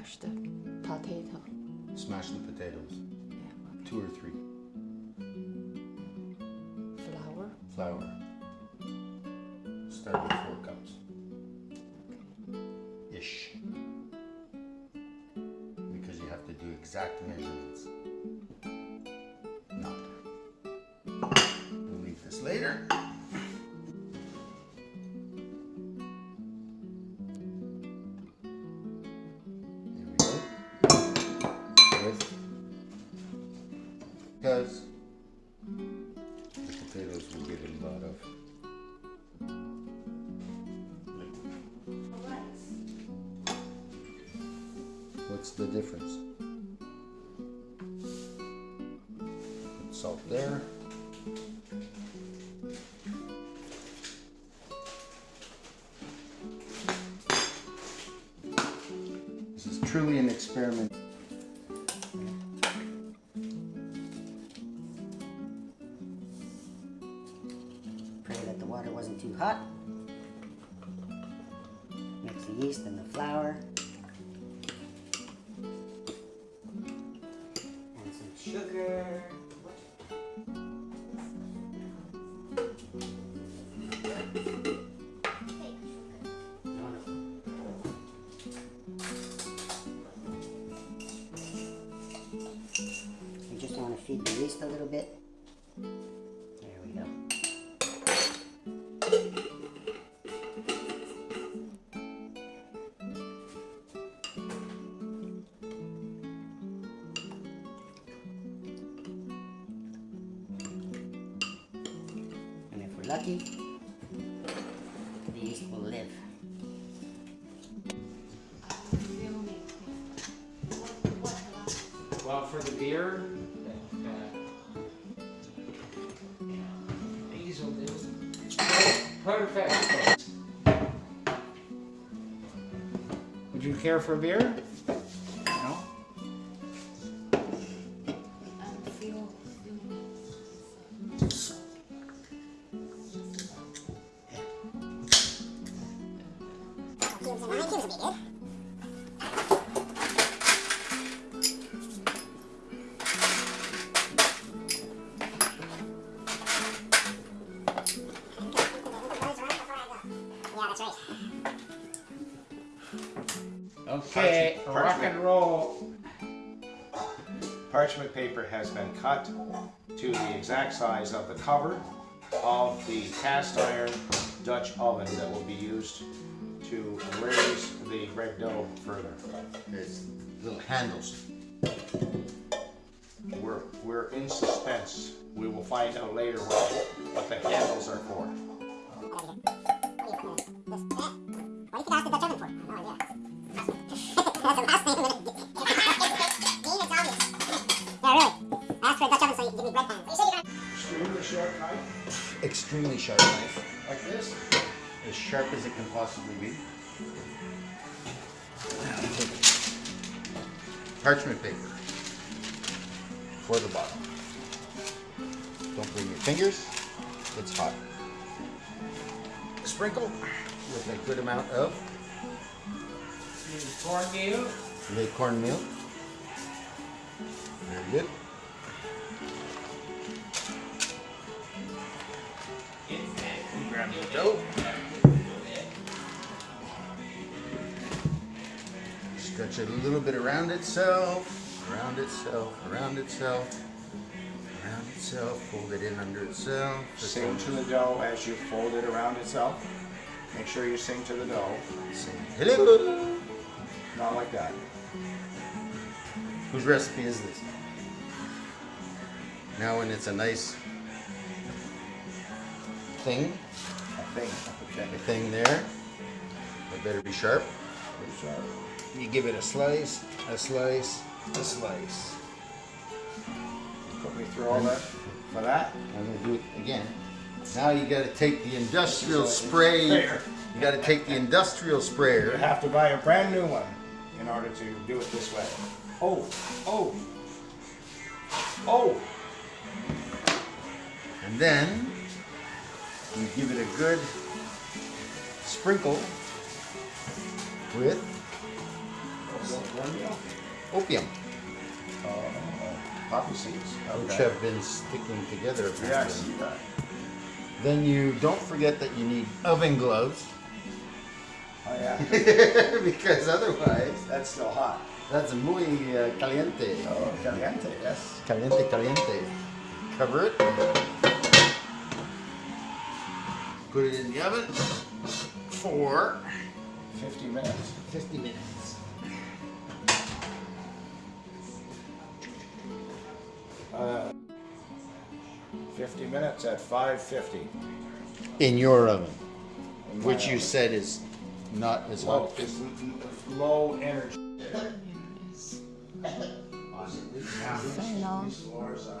Smash the potato. Smash the potatoes. Yeah. Two or three. Flour. Flour. Start with four cups. Ish. Because you have to do exact measurements. Not. We'll leave this later. Because the potatoes will get a lot of. What's the difference? Put salt there. This is truly an experiment. Water wasn't too hot. Mix the yeast and the flour. And some sugar. You just want to feed the yeast a little bit. Lucky, the yeast will live. Well, for the beer, uh, these will do. Perfect. Would you care for a beer? Okay, Parchment- rock and roll. Parchment paper has been cut to the exact size of the cover of the cast iron Dutch oven that will be used to raise the bread dough further. There's little handles. We're, we're in suspense. We will find out later what, what the handles are for. Okay. Oh, you can that channel is for. Oh yeah. Really. Ask what that jumps say, give me red time. Extremely sharp knife, Extremely sharp knife. like this. As sharp as it can possibly be. Parchment paper for the bottom. Don't bring your fingers. It's hot. Sprinkle with a good amount of cornmeal. the cornmeal. Very good. Grab the dough. Stretch it a little bit around itself, around itself, around itself, around itself. Fold it in under itself. Sing to the dough as you fold it around itself. Make sure you sing to the dough, Sing hello. not like that. Whose recipe is this? Now when it's a nice thing, A thing, a thing there, it better be sharp. Pretty sharp. You give it a slice, a slice, a slice. Put me through all that for that. I'm gonna do it again. Now you gotta take the industrial spray. There. You gotta take the industrial sprayer. You sprayer. have to buy a brand new one in order to do it this way. Oh, oh, oh. And then you give it a good sprinkle with? Opium, Oh, poppy seeds. which have been sticking together. Yeah, I see that. Then you don't forget that you need oven gloves Oh, yeah. because otherwise That's still hot. that's muy uh, caliente. Oh, caliente, yes. Caliente, caliente. Cover it. Put it in the oven for 50 minutes. 50 minutes. Uh, 50 minutes at 550. In your oven, In my which you said is not as Low, hot. it's low energy. Fijn dan. These floors are